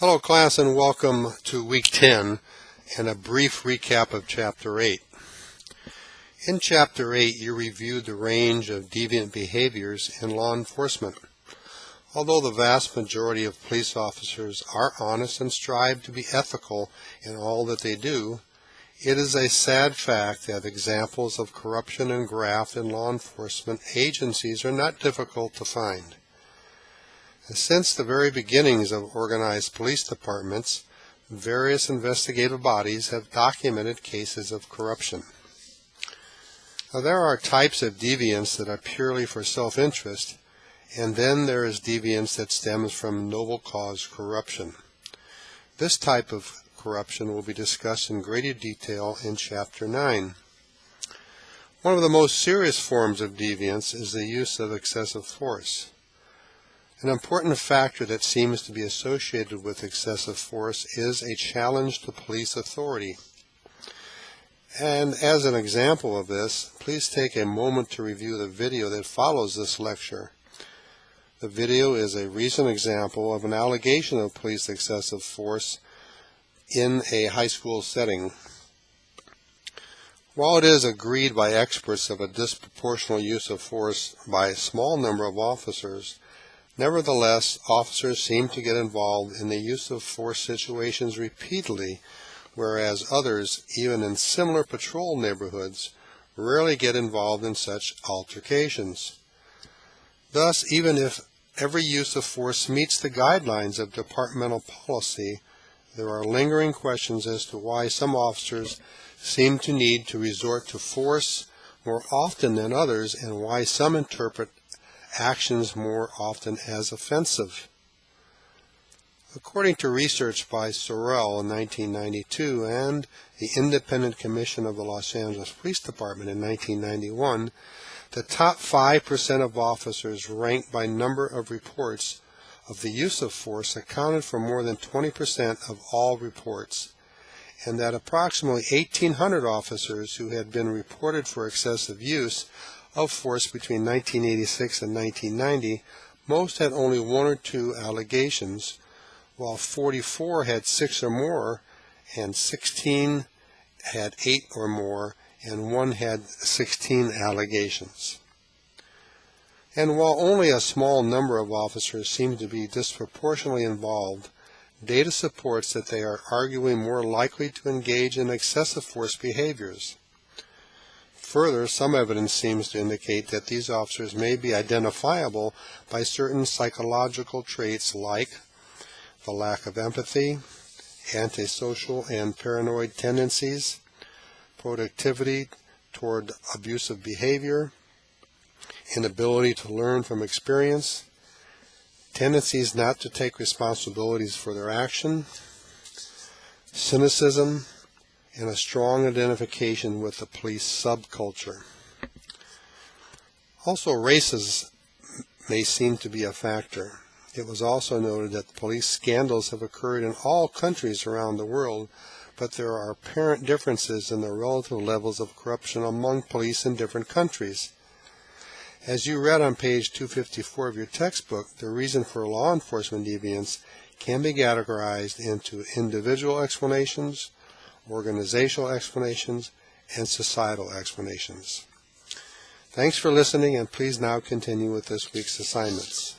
Hello class and welcome to week 10 and a brief recap of chapter 8. In chapter 8 you reviewed the range of deviant behaviors in law enforcement. Although the vast majority of police officers are honest and strive to be ethical in all that they do, it is a sad fact that examples of corruption and graft in law enforcement agencies are not difficult to find. Since the very beginnings of organized police departments, various investigative bodies have documented cases of corruption. Now, there are types of deviance that are purely for self-interest, and then there is deviance that stems from noble cause corruption. This type of corruption will be discussed in greater detail in Chapter 9. One of the most serious forms of deviance is the use of excessive force. An important factor that seems to be associated with excessive force is a challenge to police authority. And as an example of this, please take a moment to review the video that follows this lecture. The video is a recent example of an allegation of police excessive force in a high school setting. While it is agreed by experts of a disproportional use of force by a small number of officers, Nevertheless, officers seem to get involved in the use of force situations repeatedly, whereas others, even in similar patrol neighborhoods, rarely get involved in such altercations. Thus, even if every use of force meets the guidelines of departmental policy, there are lingering questions as to why some officers seem to need to resort to force more often than others and why some interpret actions more often as offensive. According to research by Sorrell in 1992 and the Independent Commission of the Los Angeles Police Department in 1991, the top 5% of officers ranked by number of reports of the use of force accounted for more than 20% of all reports, and that approximately 1,800 officers who had been reported for excessive use of force between 1986 and 1990, most had only one or two allegations, while 44 had six or more, and 16 had eight or more, and one had 16 allegations. And while only a small number of officers seem to be disproportionately involved, data supports that they are arguably more likely to engage in excessive force behaviors. Further, some evidence seems to indicate that these officers may be identifiable by certain psychological traits like the lack of empathy, antisocial and paranoid tendencies, productivity toward abusive behavior, inability to learn from experience, tendencies not to take responsibilities for their action, cynicism, and a strong identification with the police subculture. Also, races may seem to be a factor. It was also noted that police scandals have occurred in all countries around the world, but there are apparent differences in the relative levels of corruption among police in different countries. As you read on page 254 of your textbook, the reason for law enforcement deviance can be categorized into individual explanations, organizational explanations, and societal explanations. Thanks for listening, and please now continue with this week's assignments.